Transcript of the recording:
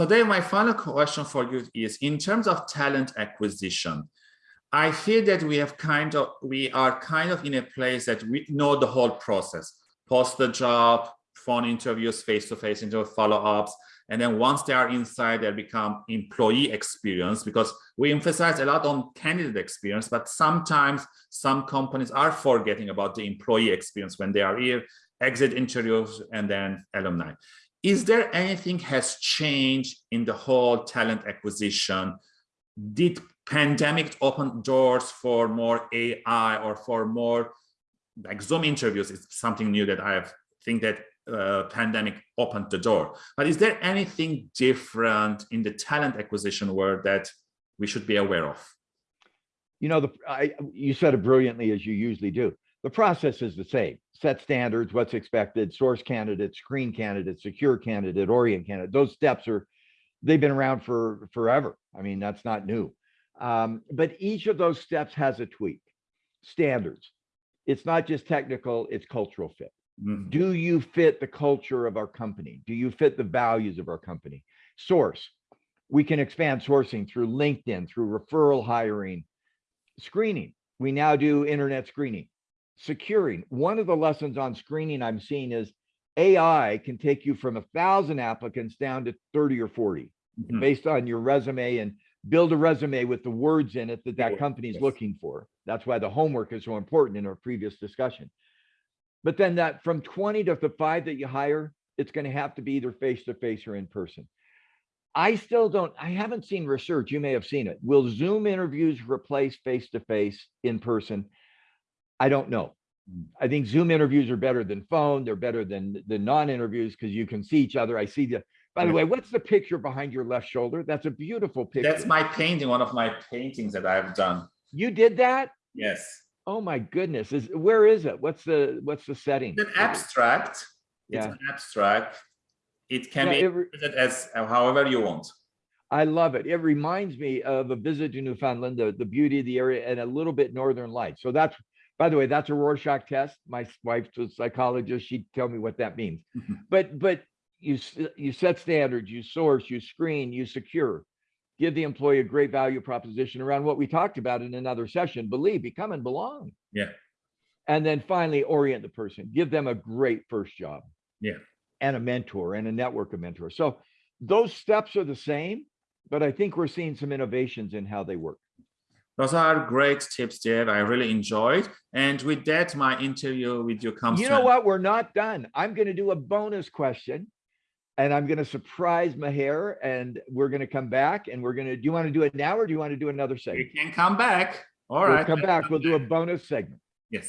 So Dave, my final question for you is in terms of talent acquisition, I feel that we have kind of, we are kind of in a place that we know the whole process, post the job, phone interviews, face-to-face -face interview follow-ups. And then once they are inside, they become employee experience because we emphasize a lot on candidate experience, but sometimes some companies are forgetting about the employee experience when they are here, exit interviews, and then alumni. Is there anything has changed in the whole talent acquisition? Did pandemic open doors for more AI or for more like Zoom interviews is something new that I think that uh, pandemic opened the door. But is there anything different in the talent acquisition world that we should be aware of? You know, the, I, you said it brilliantly as you usually do. The process is the same. Set standards, what's expected, source candidate, screen candidate, secure candidate, orient candidate. Those steps are, they've been around for forever. I mean, that's not new. Um, but each of those steps has a tweak. Standards. It's not just technical, it's cultural fit. Mhm. Do you fit the culture of our company? Do you fit the values of our company? Source. We can expand sourcing through LinkedIn, through referral hiring, screening. We now do internet screening. Securing. One of the lessons on screening I'm seeing is AI can take you from a thousand applicants down to 30 or 40 Mhm. based on your resume and build a resume with the words in it that that company is yes. looking for. That's why the homework is so important in our previous discussion. But then that from 20 to the five that you hire, it's going to have to be either face to face or in person. I still don't, I haven't seen research. You may have seen it. Will Zoom interviews replace face to face in person? I don't know. Mm. I think Zoom interviews are better than phone. They're better than the non-interviews because you can see each other. I see the, by the way, what's the picture behind your left shoulder? That's a beautiful picture. That's my painting, one of my paintings that I've done. You did that? Yes. Oh my goodness. Is where is it? What's the what's the setting? It's an abstract. It's Yeah. an abstract. It can Yeah, be it as uh, however you want. I love it. It reminds me of a visit to Newfoundland, the, the beauty of the area and a little bit northern light. So that's, by the way, that's a Rorschach test. My wife's a psychologist. She'd tell me what that means. Mhm. But, but you, you set standards, you source, you screen, you secure, give the employee a great value proposition around what we talked about in another session, believe, become and belong. Yeah. And then finally orient the person, give them a great first job. Yeah. And a mentor and a network of mentors. So those steps are the same, but I think we're seeing some innovations in how they work. Those are great tips, Dave. I really enjoyed. And with that, my interview with you comes You know what? We're not done. I'm going to do a bonus question and I'm going to surprise Maher and we're going to come back and we're going to, do you want to do it now or do you want to do another You segment? can come back. All We'll right. come back. We'll do a bonus segment. Yes.